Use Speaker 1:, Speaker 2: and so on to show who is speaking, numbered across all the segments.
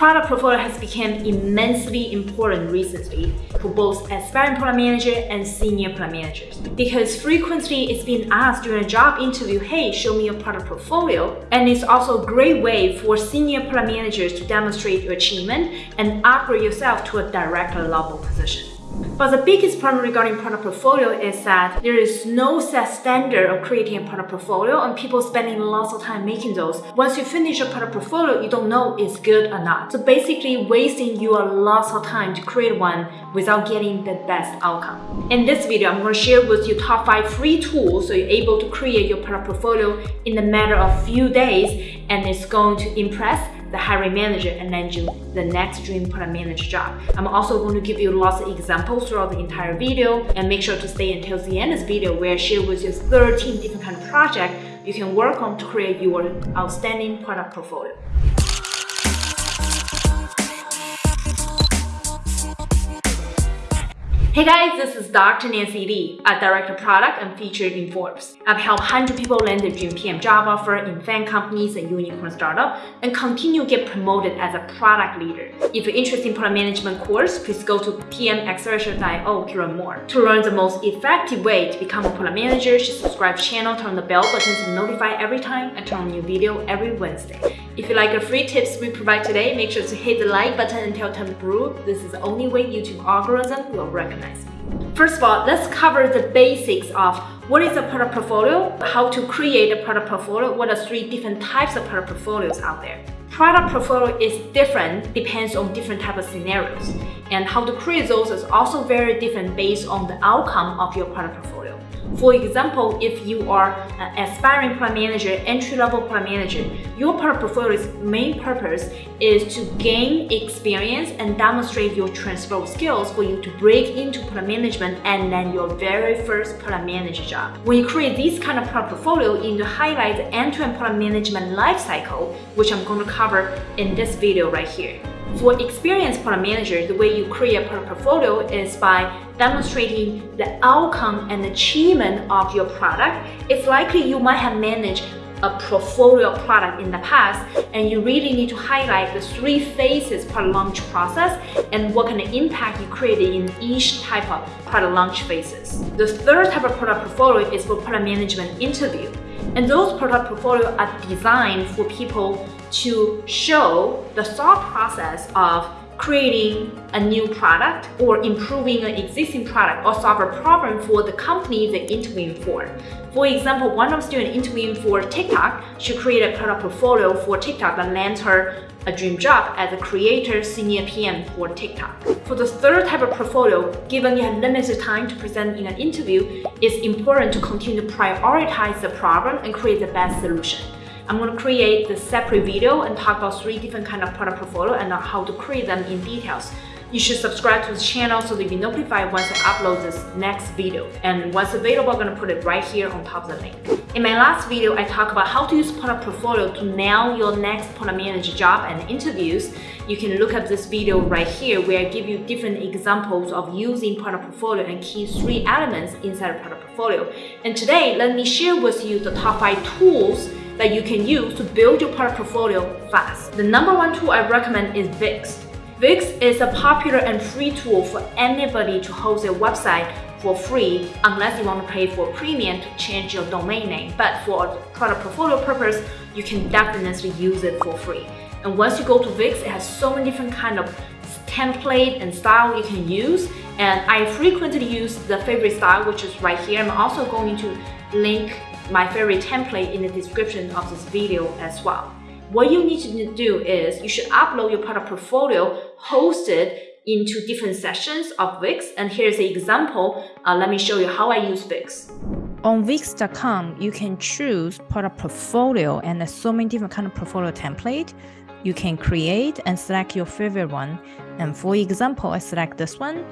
Speaker 1: Product portfolio has become immensely important recently for both aspiring product manager and senior product managers because frequently it's been asked during a job interview, hey, show me your product portfolio. And it's also a great way for senior product managers to demonstrate your achievement and upgrade yourself to a director level position. But the biggest problem regarding product portfolio is that there is no set standard of creating a product portfolio and people spending lots of time making those. Once you finish a product portfolio, you don't know it's good or not. So basically wasting your lots of time to create one without getting the best outcome. In this video, I'm going to share with you top 5 free tools so you're able to create your product portfolio in a matter of few days and it's going to impress the hiring manager and land you the next dream product manager job. I'm also going to give you lots of examples throughout the entire video and make sure to stay until the end of this video where I share with you 13 different kind of projects you can work on to create your outstanding product portfolio. Hey guys, this is Dr. Nancy Li, a director product and featured in Forbes. I've helped 100 people land their dream PM job offer in FAANG companies and unicorn startup and continue to get promoted as a product leader. If you're interested in product management course, please go to pmaccelerator.io to learn more. To learn the most effective way to become a product manager, subscribe channel, turn the bell button to notify every time I turn new video every Wednesday. If you like the free tips we provide today, make sure to hit the like button and tell Brew. This is the only way YouTube algorithm will recognize me. First of all, let's cover the basics of what is a product portfolio, how to create a product portfolio, what are three different types of product portfolios out there. Product portfolio is different, depends on different type of scenarios. And how to create those is also very different based on the outcome of your product portfolio. For example, if you are an aspiring product manager, entry-level product manager, your product portfolio's main purpose is to gain experience and demonstrate your transferable skills for you to break into product management and then your very first product manager job. When you create this kind of product portfolio, you need to highlight the end-to-end -end product management lifecycle, which I'm going to cover in this video right here. For experienced product manager, the way you create a product portfolio is by demonstrating the outcome and achievement of your product. It's likely you might have managed a portfolio product in the past and you really need to highlight the three phases product launch process and what kind of impact you created in each type of product launch phases. The third type of product portfolio is for product management interview. And those product portfolio are designed for people to show the thought process of creating a new product or improving an existing product or solve a problem for the company they're interviewing for. For example, one of the students interviewing for TikTok she created a product portfolio for TikTok that lands her a dream job as a creator senior PM for TikTok. For the third type of portfolio, given you have limited time to present in an interview, it's important to continue to prioritize the problem and create the best solution. I'm going to create the separate video and talk about three different kind of product portfolio and how to create them in details. You should subscribe to the channel so that you'll be notified once I upload this next video. And once available, I'm to put it right here on top of the link. In my last video, I talked about how to use product portfolio to nail your next product manager job and interviews. You can look at this video right here where I give you different examples of using product portfolio and key three elements inside a product portfolio. And today, let me share with you the top five tools that you can use to build your product portfolio fast. The number one tool I recommend is Wix. Wix is a popular and free tool for anybody to host their website for free unless you want to pay for premium to change your domain name. But for product portfolio purpose, you can definitely use it for free. And once you go to Wix, it has so many different kind of template and style you can use. And I frequently use the favorite style, which is right here. I'm also going to link my favorite template in the description of this video as well. What you need to do is you should upload your product portfolio hosted into different sessions of Wix. And here's an example. Uh, let me show you how I use Wix.
Speaker 2: On Wix.com, you can choose product portfolio and there's so many different kind of portfolio template. You can create and select your favorite one. And for example, I select this one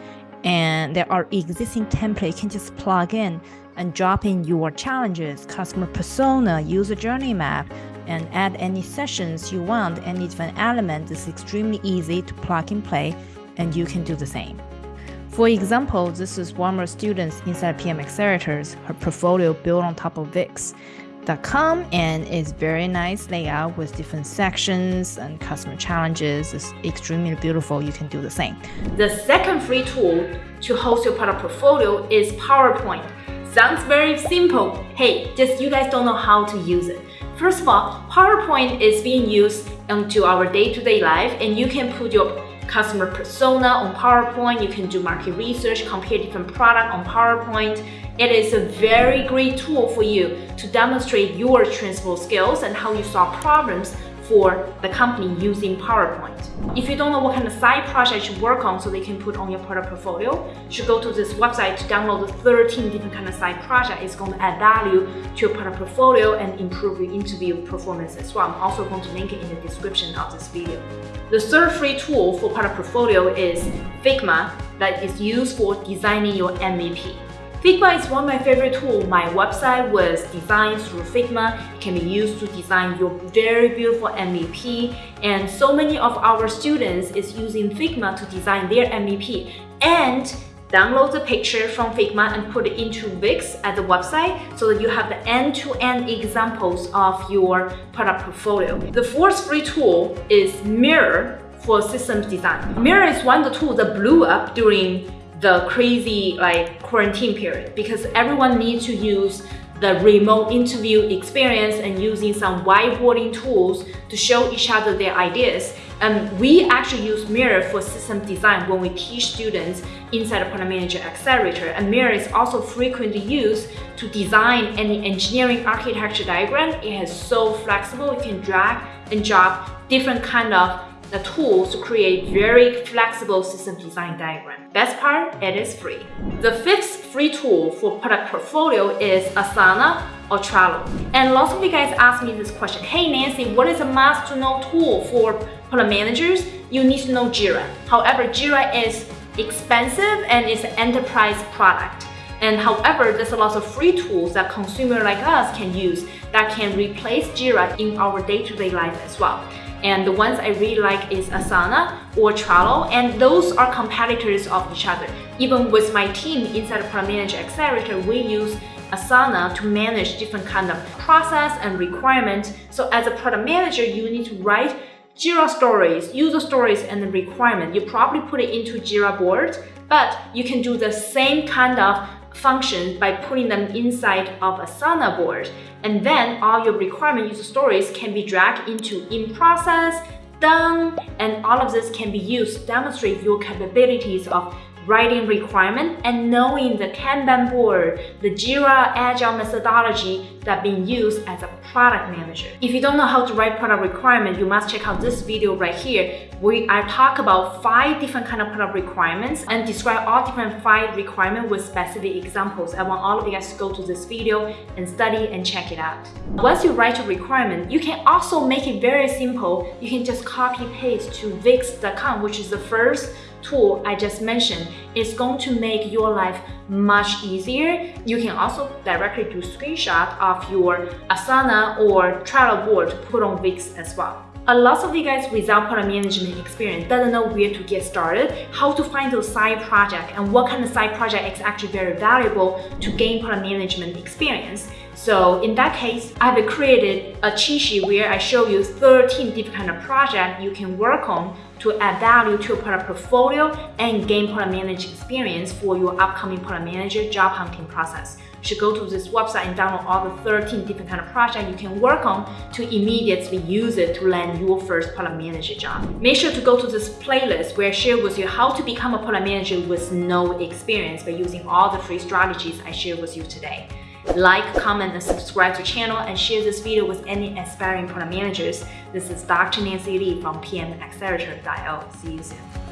Speaker 2: and there are existing template you can just plug in and drop in your challenges, customer persona, user journey map, and add any sessions you want, and any different element is extremely easy to plug and play, and you can do the same. For example, this is one of our students inside PM Accelerators, her portfolio built on top of figma.com and it's very nice layout with different sections and customer challenges. It's extremely beautiful. You can do the same.
Speaker 1: The second free tool to host your product portfolio is PowerPoint. Sounds very simple. Hey, just you guys don't know how to use it. First of all, PowerPoint is being used into our day-to-day -day life and you can put your customer persona on PowerPoint, you can do market research, compare different products on PowerPoint, it is a very great tool for you to demonstrate your transferable skills and how you solve problems for the company using PowerPoint. If you don't know what kind of side project you work on so they can put on your product portfolio, you should go to this website to download the 13 different kind of side project. It's going to add value to your product portfolio and improve your interview performance as well. I'm also going to link it in the description of this video. The third free tool for product portfolio is Figma that is used for designing your MVP. Figma is one of my favorite tools. My website was designed through Figma. It can be used to design your very beautiful MVP. And so many of our students is using Figma to design their MVP and download the picture from Figma and put it into Wix at the website so that you have the end-to-end -end examples of your product portfolio. The fourth free tool is Miro for systems design. Miro is one of the tools that blew up during the crazy like quarantine period because everyone needs to use the remote interview experience and using some whiteboarding tools to show each other their ideas. And we actually use Miro for system design when we teach students inside a Product Manager Accelerator. And Miro is also frequently used to design any engineering architecture diagram. It is so flexible, you can drag and drop different kind of the tool to create very flexible system design diagram. Best part, it is free. The fifth free tool for product portfolio is Asana or Trello. And lots of you guys ask me this question, hey Nancy, what is a must to know tool for product managers? You need to know Jira. However, Jira is expensive and it's an enterprise product. And however, there's a lot of free tools that consumer like us can use that can replace Jira in our day-to-day -day life as well. And the ones I really like is Asana or Trello, and those are competitors of each other. Even with my team inside the Product Manager Accelerator, we use Asana to manage different kind of process and requirements. So as a product manager, you need to write Jira stories, user stories, and the requirement. You probably put it into Jira board, but you can do the same kind of functions by putting them inside of a Asana board. And then all your requirement user stories can be dragged into in process, done, and all of this can be used to demonstrate your capabilities of writing requirement and knowing the Kanban board, the Jira Agile methodology that being used as a product manager. If you don't know how to write product requirement, you must check out this video right here where I talk about five different kind of product requirements and describe all different five requirements with specific examples. I want all of you guys to go to this video and study and check it out. Once you write your requirement, you can also make it very simple. You can just copy paste to Wix.com, which is the first tool I just mentioned is going to make your life much easier. You can also directly do screenshot of your Asana or Trello board to put on Wix as well. A lot of you guys without product management experience doesn't know where to get started, how to find those side project, and what kind of side project is actually very valuable to gain product management experience. So in that case, I have created a cheat sheet where I show you 13 different kind of project you can work on to add value to your product portfolio and gain product management experience for your upcoming product manager job hunting process. You should go to this website and download all the 13 different kind of projects you can work on to immediately use it to land your first product manager job. Make sure to go to this playlist where I share with you how to become a product manager with no experience by using all the free strategies I share with you today. Like, comment, and subscribe to channel and share this video with any aspiring product managers. This is Dr. Nancy Li from PMAccelerator.io. See you soon.